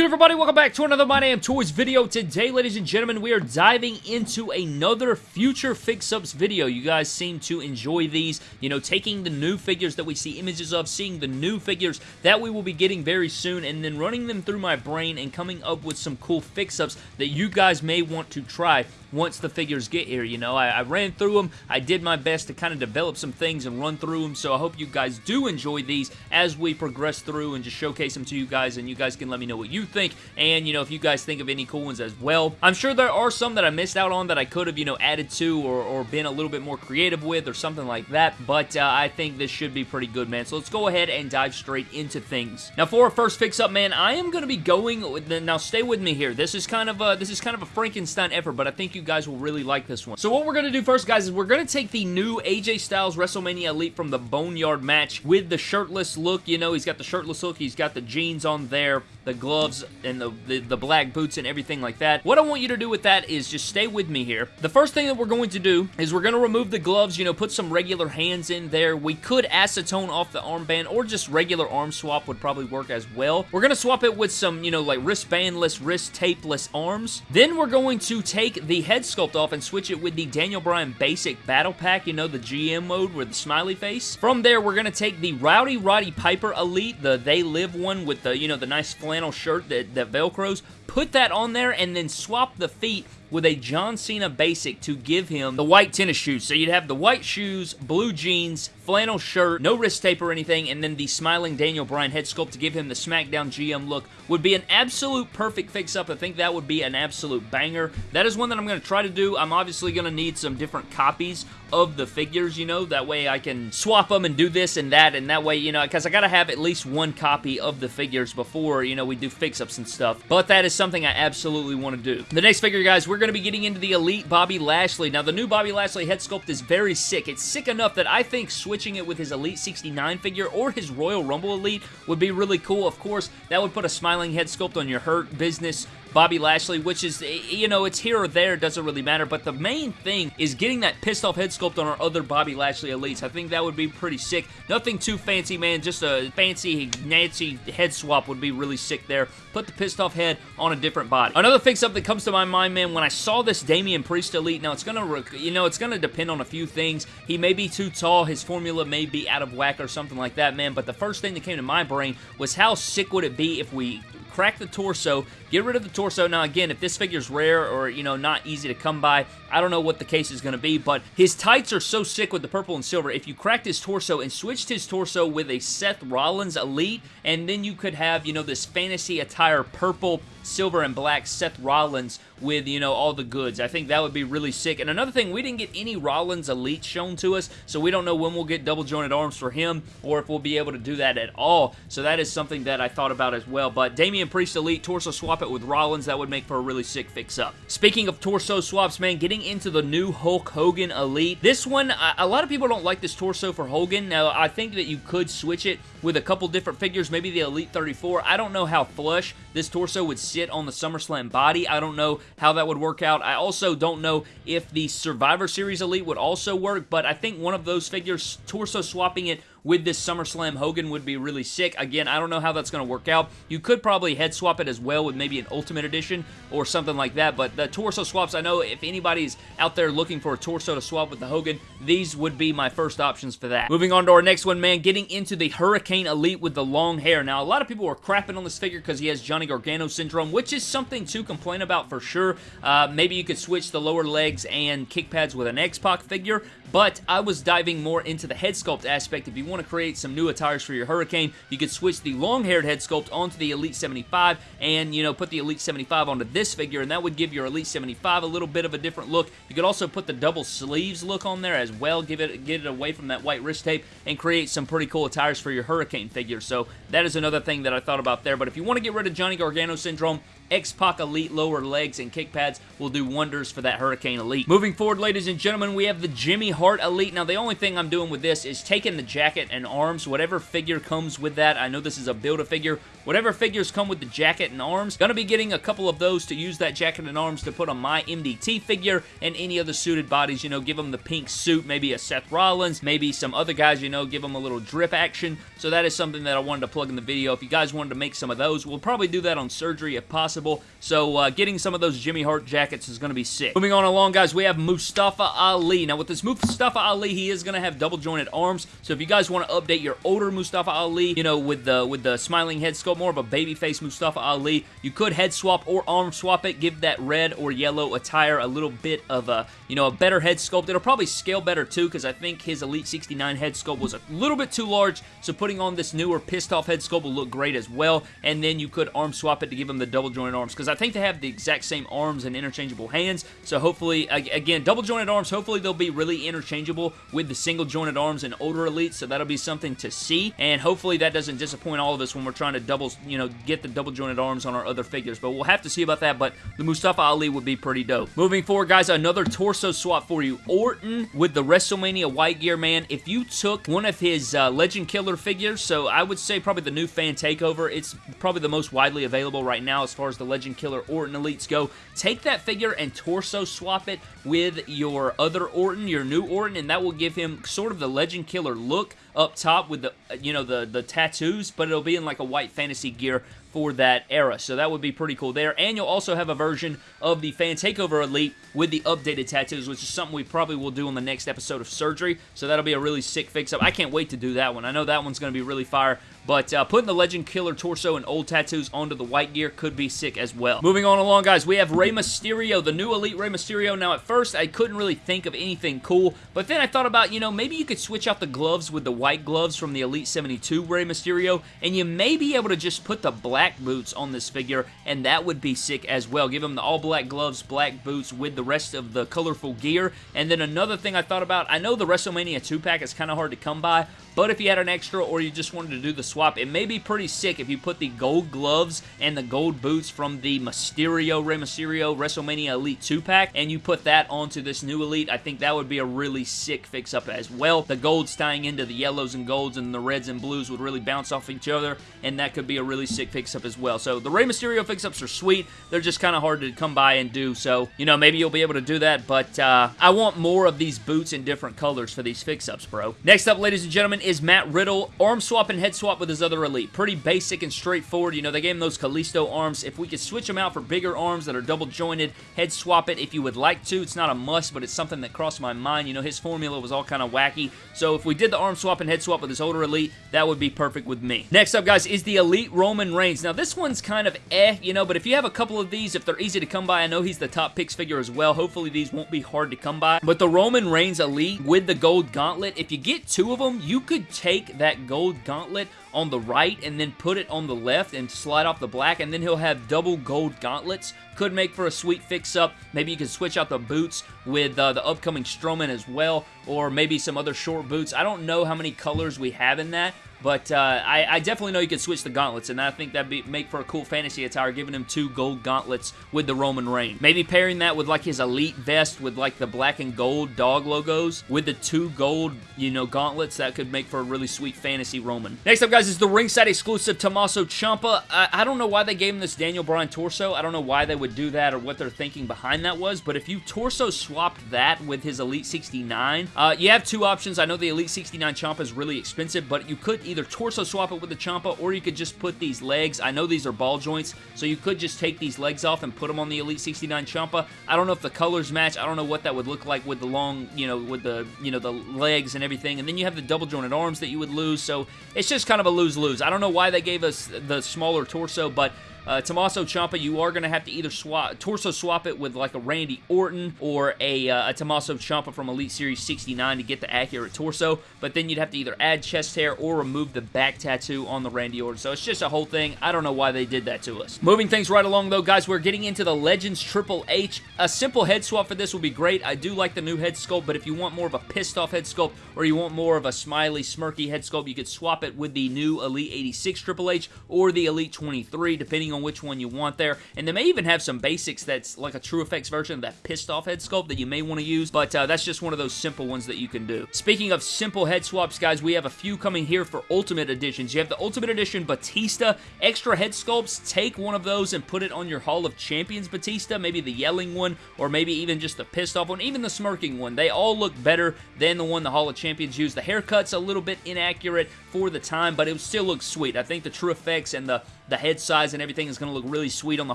good, everybody? Welcome back to another My Damn Toys video. Today, ladies and gentlemen, we are diving into another future fix-ups video. You guys seem to enjoy these, you know, taking the new figures that we see images of, seeing the new figures that we will be getting very soon, and then running them through my brain and coming up with some cool fix-ups that you guys may want to try once the figures get here, you know. I, I ran through them. I did my best to kind of develop some things and run through them, so I hope you guys do enjoy these as we progress through and just showcase them to you guys, and you guys can let me know what you think, and, you know, if you guys think of any cool ones as well. I'm sure there are some that I missed out on that I could have, you know, added to or, or been a little bit more creative with or something like that, but uh, I think this should be pretty good, man. So let's go ahead and dive straight into things. Now, for our first fix-up, man, I am going to be going, with. now stay with me here. This is kind of a, this is kind of a Frankenstein effort, but I think you guys will really like this one. So what we're going to do first, guys, is we're going to take the new AJ Styles WrestleMania Elite from the Boneyard match with the shirtless look. You know, he's got the shirtless look. He's got the jeans on there, the gloves, and the, the, the black boots and everything like that. What I want you to do with that is just stay with me here. The first thing that we're going to do is we're going to remove the gloves, you know, put some regular hands in there. We could acetone off the armband or just regular arm swap would probably work as well. We're going to swap it with some, you know, like wristbandless, wrist tapeless arms. Then we're going to take the head sculpt off and switch it with the Daniel Bryan basic battle pack, you know, the GM mode with the smiley face. From there, we're going to take the Rowdy Roddy Piper Elite, the They Live one with the, you know, the nice flannel shirt that, that velcros, put that on there and then swap the feet with a John Cena basic to give him the white tennis shoes. So you'd have the white shoes, blue jeans, flannel shirt, no wrist tape or anything, and then the smiling Daniel Bryan head sculpt to give him the SmackDown GM look would be an absolute perfect fix-up. I think that would be an absolute banger. That is one that I'm going to try to do. I'm obviously going to need some different copies of the figures, you know, that way I can swap them and do this and that, and that way, you know, because I got to have at least one copy of the figures before, you know, we do fix-ups and stuff. But that is something I absolutely want to do. The next figure, guys, we're going to be getting into the Elite Bobby Lashley. Now, the new Bobby Lashley head sculpt is very sick. It's sick enough that I think switching it with his Elite 69 figure or his Royal Rumble Elite would be really cool. Of course, that would put a smiling head sculpt on your Hurt Business Bobby Lashley, which is, eh, you know, it's here or there, doesn't really matter, but the main thing is getting that pissed off head sculpt on our other Bobby Lashley Elites. I think that would be pretty sick. Nothing too fancy, man, just a fancy Nancy head swap would be really sick there. Put the pissed off head on a different body. Another fix-up that comes to my mind, man, when I saw this Damian Priest Elite, now it's gonna, you know, it's gonna depend on a few things. He may be too tall, his formula may be out of whack or something like that, man, but the first thing that came to my brain was how sick would it be if we crack the torso, get rid of the torso. Now, again, if this figure's rare or, you know, not easy to come by, I don't know what the case is going to be, but his tights are so sick with the purple and silver. If you cracked his torso and switched his torso with a Seth Rollins Elite, and then you could have, you know, this fantasy attire purple, silver, and black Seth Rollins with, you know, all the goods. I think that would be really sick. And another thing, we didn't get any Rollins Elite shown to us, so we don't know when we'll get double jointed arms for him or if we'll be able to do that at all. So that is something that I thought about as well. But Damian Priest Elite, torso swap it with Rollins, that would make for a really sick fix-up. Speaking of torso swaps, man, getting into the new Hulk Hogan Elite. This one, a lot of people don't like this torso for Hogan. Now, I think that you could switch it with a couple different figures, maybe the Elite 34. I don't know how flush this torso would sit on the SummerSlam body. I don't know how that would work out. I also don't know if the Survivor Series Elite would also work, but I think one of those figures, torso swapping it with this SummerSlam Hogan would be really sick. Again, I don't know how that's going to work out. You could probably head swap it as well with maybe an Ultimate Edition or something like that, but the torso swaps, I know if anybody's out there looking for a torso to swap with the Hogan, these would be my first options for that. Moving on to our next one, man, getting into the Hurricane Elite with the long hair. Now, a lot of people were crapping on this figure because he has Johnny Gargano syndrome, which is something to complain about for sure. Uh, maybe you could switch the lower legs and kick pads with an X-Pac figure, but I was diving more into the head sculpt aspect. If you want to create some new attires for your Hurricane, you could switch the long-haired head sculpt onto the Elite 75 and, you know, put the Elite 75 onto this figure, and that would give your Elite 75 a little bit of a different look. You could also put the double sleeves look on there as well, give it get it away from that white wrist tape, and create some pretty cool attires for your Hurricane figure. So that is another thing that I thought about there. But if you want to get rid of Johnny Gargano syndrome, X-Pac Elite lower legs and kick pads will do wonders for that Hurricane Elite. Moving forward, ladies and gentlemen, we have the Jimmy Hart Elite. Now, the only thing I'm doing with this is taking the jacket and arms, whatever figure comes with that. I know this is a Build-A-Figure. Whatever figures come with the jacket and arms, gonna be getting a couple of those to use that jacket and arms to put on my MDT figure and any other suited bodies, you know, give them the pink suit, maybe a Seth Rollins, maybe some other guys, you know, give them a little drip action. So that is something that I wanted to plug in the video. If you guys wanted to make some of those, we'll probably do that on surgery if possible. So uh, getting some of those Jimmy Hart jackets is going to be sick. Moving on along, guys, we have Mustafa Ali. Now, with this Mustafa Ali, he is going to have double jointed arms. So if you guys want to update your older Mustafa Ali, you know, with the with the smiling head sculpt, more of a baby face Mustafa Ali, you could head swap or arm swap it. Give that red or yellow attire a little bit of a, you know, a better head sculpt. It'll probably scale better too because I think his Elite 69 head sculpt was a little bit too large. So putting on this newer pissed off head sculpt will look great as well. And then you could arm swap it to give him the double jointed arms because I think they have the exact same arms and interchangeable hands. So hopefully, again, double jointed arms, hopefully they'll be really interchangeable with the single jointed arms and older elites. So that'll be something to see. And hopefully that doesn't disappoint all of us when we're trying to double, you know, get the double jointed arms on our other figures. But we'll have to see about that. But the Mustafa Ali would be pretty dope. Moving forward, guys, another torso swap for you. Orton with the WrestleMania white gear, man. If you took one of his uh, Legend Killer figures, so I would say probably the new fan takeover, it's probably the most widely available right now as far as the Legend Killer Orton Elites go. Take that figure and torso swap it with your other Orton, your new Orton, and that will give him sort of the Legend Killer look up top with the, uh, you know, the, the tattoos, but it'll be in like a white fantasy gear for that era. So that would be pretty cool there. And you'll also have a version of the Fan Takeover Elite with the updated tattoos, which is something we probably will do on the next episode of Surgery. So that'll be a really sick fix-up. I can't wait to do that one. I know that one's going to be really fire. But uh, putting the Legend Killer torso and old tattoos onto the white gear could be sick as well. Moving on along, guys, we have Rey Mysterio, the new Elite Rey Mysterio. Now, at first, I couldn't really think of anything cool, but then I thought about, you know, maybe you could switch out the gloves with the white gloves from the Elite 72 Rey Mysterio, and you may be able to just put the black boots on this figure, and that would be sick as well. Give him the all-black gloves, black boots with the rest of the colorful gear. And then another thing I thought about, I know the WrestleMania 2-pack is kind of hard to come by, but if you had an extra or you just wanted to do the swap, it may be pretty sick if you put the gold gloves and the gold boots from the Mysterio, Rey Mysterio WrestleMania Elite 2-pack, and you put that onto this new Elite. I think that would be a really sick fix-up as well. The golds tying into the yellows and golds and the reds and blues would really bounce off each other, and that could be a really sick fix-up as well. So the Rey Mysterio fix-ups are sweet. They're just kind of hard to come by and do, so, you know, maybe you'll be able to do that, but uh, I want more of these boots in different colors for these fix-ups, bro. Next up, ladies and gentlemen, is Matt Riddle. Arm swap and head swap with his other Elite. Pretty basic and straightforward. You know, they gave him those Kalisto arms. If we could switch them out for bigger arms that are double jointed, head swap it if you would like to. It's not a must, but it's something that crossed my mind. You know, his formula was all kind of wacky. So if we did the arm swap and head swap with his older Elite, that would be perfect with me. Next up, guys, is the Elite Roman Reigns. Now, this one's kind of eh, you know, but if you have a couple of these, if they're easy to come by, I know he's the top picks figure as well. Hopefully, these won't be hard to come by. But the Roman Reigns Elite with the gold gauntlet, if you get two of them, you could take that gold gauntlet on the right and then put it on the left and slide off the black and then he'll have double gold gauntlets. Could make for a sweet fix-up. Maybe you can switch out the boots with uh, the upcoming Strowman as well or maybe some other short boots. I don't know how many colors we have in that, but uh, I, I, definitely know you could switch the gauntlets, and I think that'd be, make for a cool fantasy attire, giving him two gold gauntlets with the Roman reign. Maybe pairing that with like his elite vest with like the black and gold dog logos with the two gold, you know, gauntlets. That could make for a really sweet fantasy Roman. Next up, guys, is the ringside exclusive Tommaso Ciampa. I, I don't know why they gave him this Daniel Bryan torso. I don't know why they would do that or what their thinking behind that was, but if you torso swapped that with his Elite 69, uh, you have two options. I know the Elite 69 Ciampa is really expensive, but you could either torso swap it with the Ciampa, or you could just put these legs. I know these are ball joints, so you could just take these legs off and put them on the Elite 69 Ciampa. I don't know if the colors match. I don't know what that would look like with the long, you know, with the, you know, the legs and everything. And then you have the double jointed arms that you would lose, so it's just kind of a lose-lose. I don't know why they gave us the smaller torso, but uh, Tommaso Ciampa, you are going to have to either swap torso swap it with like a Randy Orton or a, uh, a Tommaso Ciampa from Elite Series 69 to get the accurate torso, but then you'd have to either add chest hair or remove the back tattoo on the Randy Orton. So it's just a whole thing. I don't know why they did that to us. Moving things right along though, guys, we're getting into the Legends Triple H. A simple head swap for this would be great. I do like the new head sculpt, but if you want more of a pissed off head sculpt or you want more of a smiley, smirky head sculpt, you could swap it with the new Elite 86 Triple H or the Elite 23, depending depending on which one you want there. And they may even have some basics that's like a TrueFX version of that pissed off head sculpt that you may want to use, but uh, that's just one of those simple ones that you can do. Speaking of simple head swaps, guys, we have a few coming here for Ultimate Editions. You have the Ultimate Edition Batista extra head sculpts. Take one of those and put it on your Hall of Champions Batista, maybe the yelling one, or maybe even just the pissed off one, even the smirking one. They all look better than the one the Hall of Champions used. The haircut's a little bit inaccurate for the time, but it still looks sweet. I think the TrueFX and the the head size and everything is going to look really sweet on the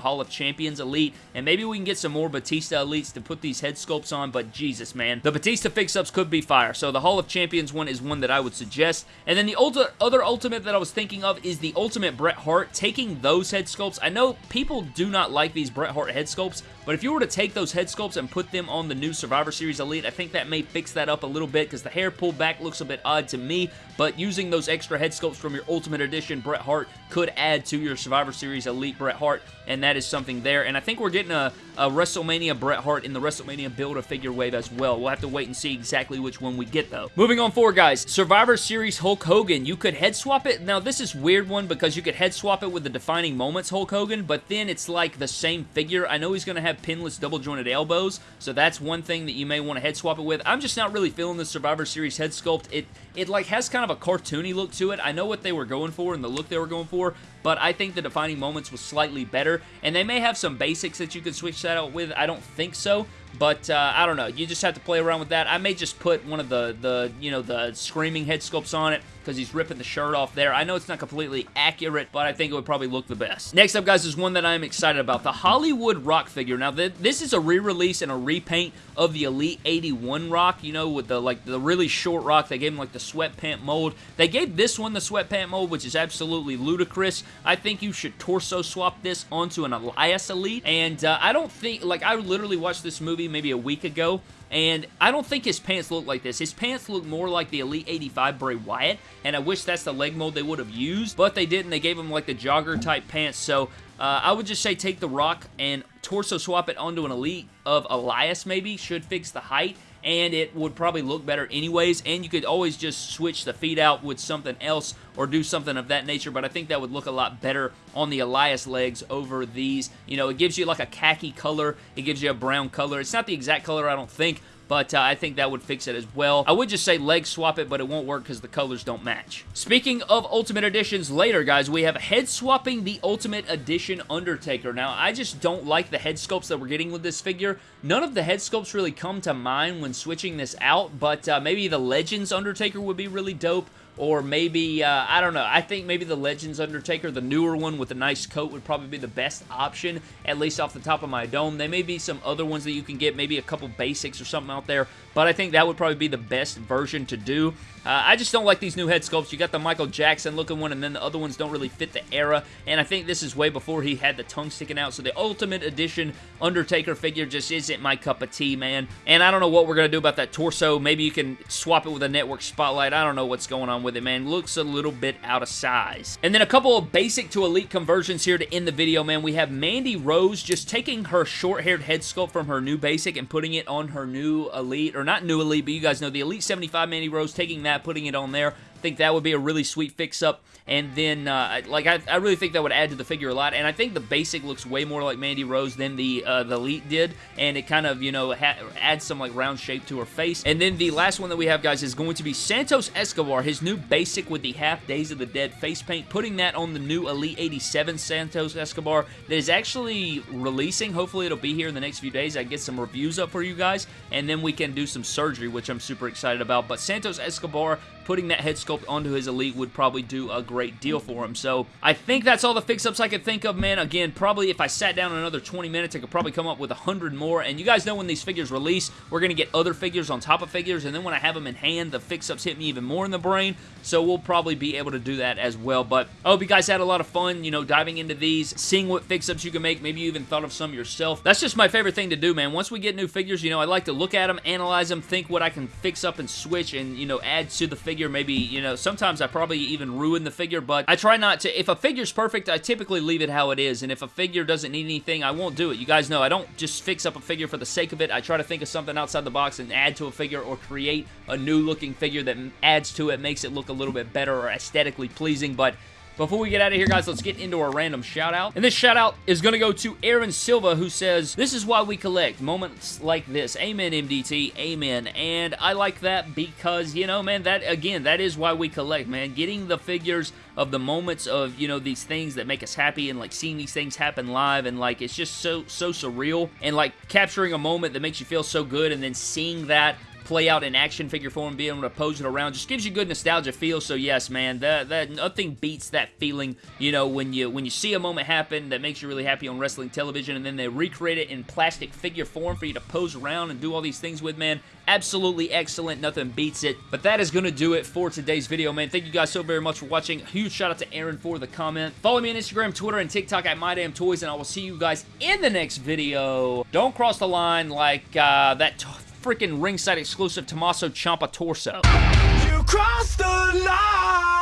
Hall of Champions Elite, and maybe we can get some more Batista Elites to put these head sculpts on, but Jesus, man. The Batista fix-ups could be fire, so the Hall of Champions one is one that I would suggest. And then the other Ultimate that I was thinking of is the Ultimate Bret Hart. Taking those head sculpts, I know people do not like these Bret Hart head sculpts, but if you were to take those head sculpts and put them on the new Survivor Series Elite, I think that may fix that up a little bit because the hair pulled back looks a bit odd to me, but using those extra head sculpts from your Ultimate Edition Bret Hart could add to your Survivor Series Elite Bret Hart, and that is something there. And I think we're getting a, a WrestleMania Bret Hart in the WrestleMania Build-A-Figure wave as well. We'll have to wait and see exactly which one we get, though. Moving on forward, guys. Survivor Series Hulk Hogan. You could head swap it. Now, this is weird one because you could head swap it with the Defining Moments Hulk Hogan, but then it's like the same figure. I know he's going to have pinless double jointed elbows, so that's one thing that you may want to head swap it with. I'm just not really feeling the Survivor Series head sculpt. It, it like has kind of a cartoony look to it. I know what they were going for and the look they were going for, but I think the Defining Moments was slightly better, and they may have some basics that you could switch that out with. I don't think so, but uh, I don't know. You just have to play around with that. I may just put one of the, the you know, the screaming head sculpts on it because he's ripping the shirt off there. I know it's not completely accurate, but I think it would probably look the best. Next up, guys, is one that I'm excited about. The Hollywood Rock figure. Now, th this is a re-release and a repaint of the Elite 81 Rock, you know, with the, like, the really short Rock. They gave him, like, the sweatpant mold. They gave this one the sweatpant mold, which is absolutely ludicrous. I think you should torso swap this onto an Elias Elite, and uh, I don't think, like, I literally watched this movie maybe a week ago, and I don't think his pants look like this. His pants look more like the Elite 85 Bray Wyatt, and I wish that's the leg mold they would have used, but they didn't. They gave him like the jogger type pants, so uh, I would just say take the Rock and torso swap it onto an Elite of Elias maybe, should fix the height, and it would probably look better anyways, and you could always just switch the feet out with something else or do something of that nature, but I think that would look a lot better on the Elias legs over these. You know, it gives you like a khaki color, it gives you a brown color. It's not the exact color, I don't think, but uh, I think that would fix it as well. I would just say leg swap it, but it won't work because the colors don't match. Speaking of Ultimate Editions later, guys, we have head swapping the Ultimate Edition Undertaker. Now, I just don't like the head sculpts that we're getting with this figure. None of the head sculpts really come to mind when switching this out, but uh, maybe the Legends Undertaker would be really dope or maybe, uh, I don't know, I think maybe the Legends Undertaker, the newer one with a nice coat would probably be the best option, at least off the top of my dome. There may be some other ones that you can get, maybe a couple basics or something out there, but I think that would probably be the best version to do. Uh, I just don't like these new head sculpts. You got the Michael Jackson looking one, and then the other ones don't really fit the era, and I think this is way before he had the tongue sticking out, so the Ultimate Edition Undertaker figure just isn't my cup of tea, man. And I don't know what we're going to do about that torso. Maybe you can swap it with a network spotlight. I don't know what's going on with it, man. Looks a little bit out of size. And then a couple of basic to elite conversions here to end the video, man. We have Mandy Rose just taking her short-haired head sculpt from her new basic and putting it on her new elite, or not new elite, but you guys know the Elite 75 Mandy Rose, taking that, putting it on there. Think that would be a really sweet fix-up. And then, uh, like, I, I, really think that would add to the figure a lot. And I think the basic looks way more like Mandy Rose than the uh, the Elite did. And it kind of, you know, adds some, like, round shape to her face. And then the last one that we have, guys, is going to be Santos Escobar, his new basic with the half Days of the Dead face paint. Putting that on the new Elite 87 Santos Escobar that is actually releasing. Hopefully it'll be here in the next few days. I get some reviews up for you guys. And then we can do some surgery, which I'm super excited about. But Santos Escobar putting that head sculpt onto his Elite would probably do a great deal for him. So I think that's all the fix-ups I could think of, man. Again, probably if I sat down another 20 minutes, I could probably come up with 100 more. And you guys know when these figures release, we're going to get other figures on top of figures. And then when I have them in hand, the fix-ups hit me even more in the brain. So we'll probably be able to do that as well. But I hope you guys had a lot of fun, you know, diving into these, seeing what fix-ups you can make. Maybe you even thought of some yourself. That's just my favorite thing to do, man. Once we get new figures, you know, I like to look at them, analyze them, think what I can fix up and switch and, you know, add to the figure. Maybe, you know, sometimes I probably even ruin the figure, but I try not to. If a figure's perfect, I typically leave it how it is, and if a figure doesn't need anything, I won't do it. You guys know I don't just fix up a figure for the sake of it. I try to think of something outside the box and add to a figure or create a new looking figure that adds to it, makes it look a little bit better or aesthetically pleasing, but before we get out of here, guys, let's get into our random shout out. And this shout out is going to go to Aaron Silva, who says, This is why we collect moments like this. Amen, MDT. Amen. And I like that because, you know, man, that, again, that is why we collect, man. Getting the figures of the moments of, you know, these things that make us happy and, like, seeing these things happen live and, like, it's just so, so surreal. And, like, capturing a moment that makes you feel so good and then seeing that play out in action figure form, being able to pose it around, just gives you good nostalgia feel. So yes, man, that that nothing beats that feeling. You know, when you when you see a moment happen that makes you really happy on wrestling television, and then they recreate it in plastic figure form for you to pose around and do all these things with, man. Absolutely excellent. Nothing beats it. But that is going to do it for today's video, man. Thank you guys so very much for watching. Huge shout out to Aaron for the comment. Follow me on Instagram, Twitter, and TikTok at MyDamnToys, and I will see you guys in the next video. Don't cross the line like uh, that freaking ringside exclusive Tommaso Ciampa torso. Oh. You crossed the line,